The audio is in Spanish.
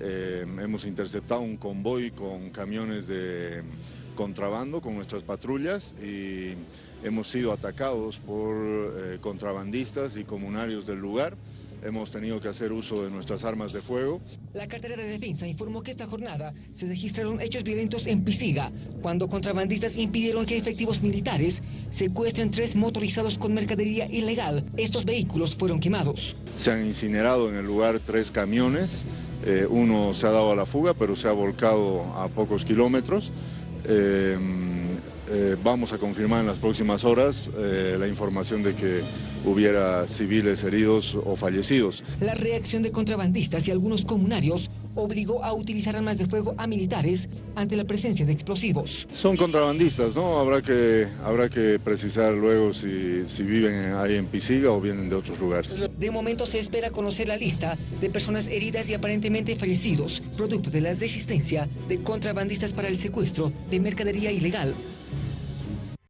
Eh, hemos interceptado un convoy con camiones de contrabando con nuestras patrullas y hemos sido atacados por eh, contrabandistas y comunarios del lugar. Hemos tenido que hacer uso de nuestras armas de fuego. La cartera de defensa informó que esta jornada se registraron hechos violentos en Pisiga, cuando contrabandistas impidieron que efectivos militares secuestren tres motorizados con mercadería ilegal. Estos vehículos fueron quemados. Se han incinerado en el lugar tres camiones. Eh, uno se ha dado a la fuga, pero se ha volcado a pocos kilómetros. Eh, eh, vamos a confirmar en las próximas horas eh, la información de que hubiera civiles heridos o fallecidos. La reacción de contrabandistas y algunos comunarios obligó a utilizar armas de fuego a militares ante la presencia de explosivos. Son contrabandistas, ¿no? Habrá que, habrá que precisar luego si, si viven ahí en Pisiga o vienen de otros lugares. De momento se espera conocer la lista de personas heridas y aparentemente fallecidos, producto de la resistencia de contrabandistas para el secuestro de mercadería ilegal